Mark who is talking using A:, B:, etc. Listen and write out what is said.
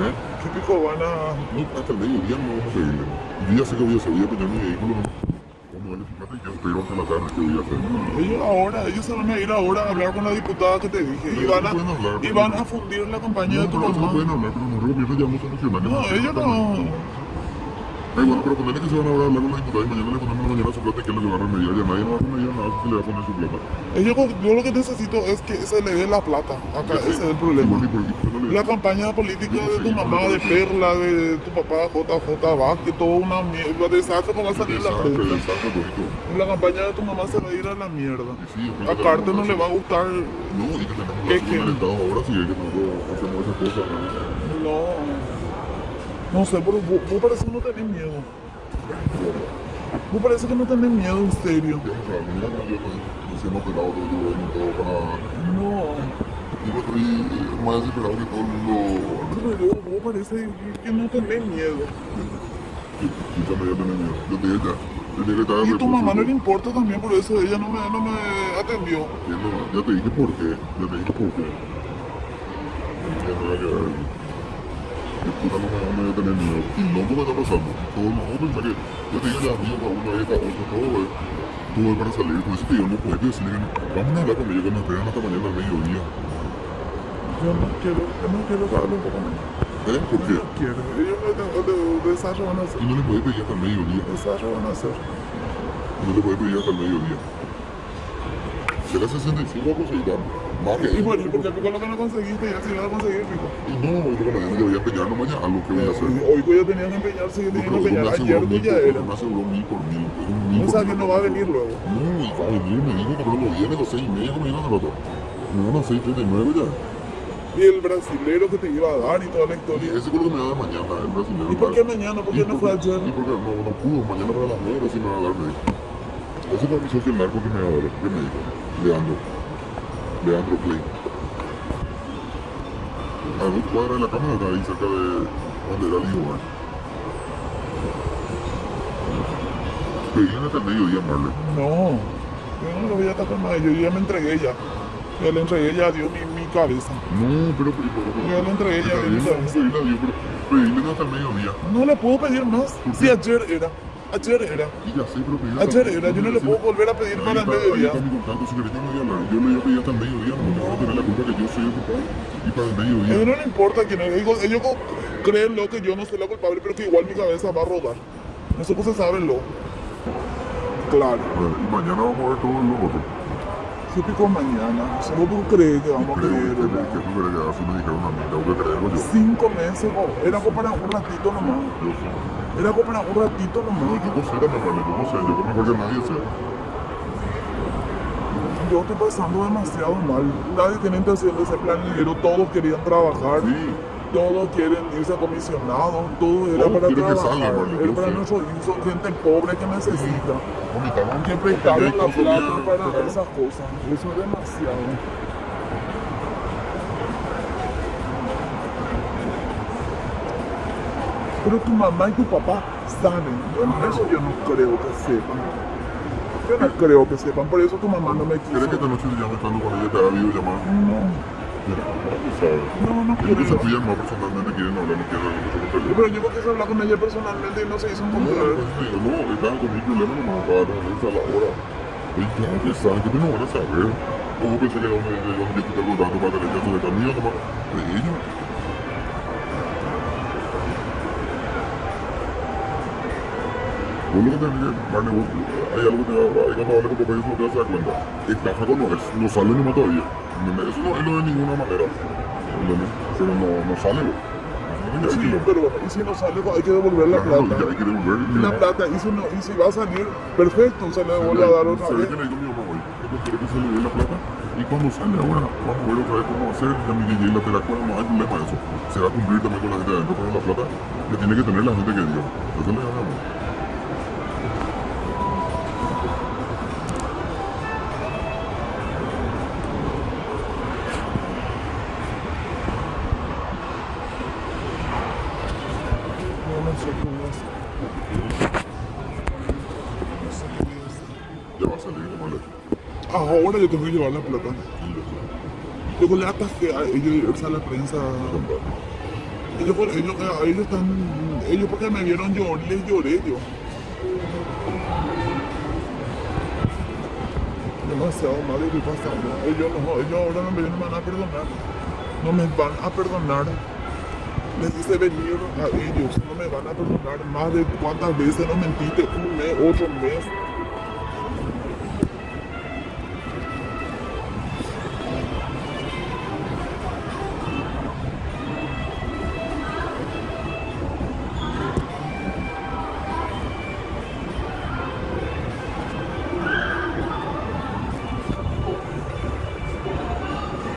A: ¿Eh?
B: ¿Qué pico van a...?
A: No, hasta el mediodía no vamos a pedirle. Y ya sé que voy a voy a peñar mi vehículo, ¿no? A darle su plata y yo espero hasta la tarde que voy a hacer.
B: Ellos ahora, ellos se van a ir ahora a hablar con la diputada que te dije. Y van
A: no
B: a,
A: hablar,
B: y van a fundir la campaña
A: No,
B: de tu
A: eso no
B: mamá.
A: pueden hablar, pero nosotros gobierno ya vamos a solucionar.
B: No, ellos no...
A: Ay, bueno, pero ponerle que se van a hablar con la diputada y mañana le ponemos la mañana su plata y que que va a remediar. Ya nadie no va a remediar nada si le va a poner su plata.
B: Ellos, yo lo que necesito es que se le dé la plata. Acá, ese es el problema.
A: Igual y por- no le-
B: La campaña política de tu mamá, de Perla, de tu papá, JJ Vázquez, toda una mierda. Desastre como va a salir la gente. La campaña de tu mamá se va a ir a la mierda. A
A: que
B: Carter no le va a gustar.
A: No, y que tenemos Estado ahora sí que nosotros hacemos esas cosas. ¿no?
B: No. Sé, pero vos, vos parece que no tenés miedo. Vos parece que no tenés miedo, en serio. No.
A: Yo estoy eh, más desesperado que todo el mundo.
B: Yo, vos parece que no tenés miedo.
A: Escúchame, ya tenés miedo. Yo te dije ya. Yo te dije que estaba
B: Y a tu mamá no le importa también, por eso ella no me, no me atendió.
A: Entiendo, Ya te dije por qué. Ya te dije por qué. Ya me voy a quedar. De puta no me no voy a tener miedo. Y no porque está pasando. Todo no, vos pensás que. Yo te dije ya, amigo, cada uno ahí, cada otro, todo, eh. Es para salir. Por eso te digo, no puedes decirle que no. Vamos a hablar con ellos que nos esperan hasta mañana al mediodía.
B: Yo no quiero, yo no quiero que hable un poco más.
A: ¿Eh? ¿Por qué?
B: No quiero. Ellos no tengo de, desarrollo van a hacer.
A: Y no le puedes pedir hasta el mediodía.
B: Desarrollo van a hacer.
A: No le puedes pedir hasta el mediodía. Será 65 a conseguir más que
B: Y bueno, ¿y por qué pico lo que no conseguiste? Ya si vas a conseguir, pico.
A: Y no, yo con mañana que voy a empeñar no mañana a lo que voy a hacer.
B: Hoy yo tenía que empeñarse, yo
A: No,
B: tenía que
A: yo me
B: empeñar. Ayer tú ya
A: por-
B: era.
A: me aseguró mil por mil. un mil
B: O
A: por
B: sea, que no va a venir luego.
A: No, y va a venir, me dijo que no viene a las seis y media como iban a rato. Me van a las seis treinta y nueve ya.
B: Y el brasilero que te iba a dar y toda la historia.
A: ese creo que me da de mañana, el brasileño.
B: ¿Y por qué mañana? ¿Por qué no fue ayer?
A: Y porque no, no pudo, mañana para las nueve sí me va a dar, me dijo. Ese fue mi socio el narco que me va a dar, que me dijo. Leandro. Leandro Klein. A dos cuadras de la cámara está ahí cerca de donde era el hijo, ¿eh? Pedían hasta el mediodía, Marley.
B: No, yo no lo voy a tapar más. Yo ya me entregué ya. Ya le entregué ya a Dios mi cabeza.
A: No, pero...
B: Ya le entregué, ya le entregué.
A: a a pedíle hasta el mediodía.
B: No le puedo pedir más.
A: ¿Por
B: Si
A: qué?
B: ayer era. Ayer era.
A: Y ya sé, pero pedíle
B: Ayer era. Yo no le puedo volver a pedir para el
A: está- Ahí
B: mediodía.
A: está mi contacto, si querés no voy a hablar. Yo le iba a pedir hasta el mediodía, no, no tener la culpa que yo soy el culpable. Y para el
B: A ellos
A: mediodía.
B: no le importa quién es. Ellos, ellos creen lo que yo no soy la culpable, pero que igual mi cabeza va a rodar. Eso pues se sabe lo. Claro.
A: Y mañana vamos a ver todo lo otro.
B: ¿Qué pico mañana? ¿Solo tú crees que vamos a
A: que, que tú crees que así me dijeron a mí, tengo que creerlo yo.
B: Cinco meses, oh, era como para un ratito nomás.
A: Yo sé.
B: Era como para un ratito
A: No,
B: nomás.
A: yo no sé, vale, yo no sé, yo creo mejor que nadie sé.
B: Yo estoy pasando demasiado mal. Nadie tiene intención de ser planillero, todos querían trabajar.
A: Sí,
B: Todos quieren irse a comisionados, todo era para trabajar.
A: salga,
B: era para son gente pobre que necesita.
A: vomitaron.
B: Que prestaron la plata para esas cosas. Eso es demasiado. Pero tu mamá y tu papá saben. Eso yo no creo que sepan. Yo no creo que sepan. Por eso tu mamá no me
A: ¿Crees que esta noche ya me estando con ella te ha habido llamar?
B: No,
A: Mira,
B: no, no
A: que fían más personalmente quieren hablar, no hablar con
B: Pero yo porque se hablar con ella personalmente y no se hizo un
A: No, pues no, estaban con mi problema nomás para reunirse a la hora. Y claro que saben, que no van a saber. O vos pensé que era uno de ellos que te contando para tener caso de camino, nomás. De ellos. Vos lo que tenés que, vos, hay algo que te va, hay cuando hables con papá y eso te vas a dar cuenta. Estafa no es, no sale nomás todavía. ¿Entendés? Eso no es de ninguna manera. ¿Entendés? Pero no, no sale, no
B: Sí,
A: que-
B: pero y si no sale, hay que devolver la
A: Claro,
B: plata.
A: hay que devolver.
B: La plata, y si, no, y si va a salir, perfecto, se le vuelve a dar otra
A: ¿Sabes
B: vez.
A: le digo a mi mamá hoy? Que se le dé la plata y cuando sale ahora vamos a ver otra vez cómo hacer. Ya mi DJ la te la cuela, no hay problema eso. Se va a cumplir también con la gente de adentro, pero la plata le tiene que tener la gente que dio. Eso le da Ya va a salir.
B: Ahora yo tengo que llevar la plata. Luego le atajé a ellos irse a la prensa. Ellos, ellos, ellos están, ellos porque me vieron yo, les lloré yo. Demasiado mal estoy pasando. Ellos, ellos ahora no me van a perdonar. No me van a perdonar. Hice venir a ellos, no me van a perdonar más de cuántas veces no mentiste, un mes, otro mes.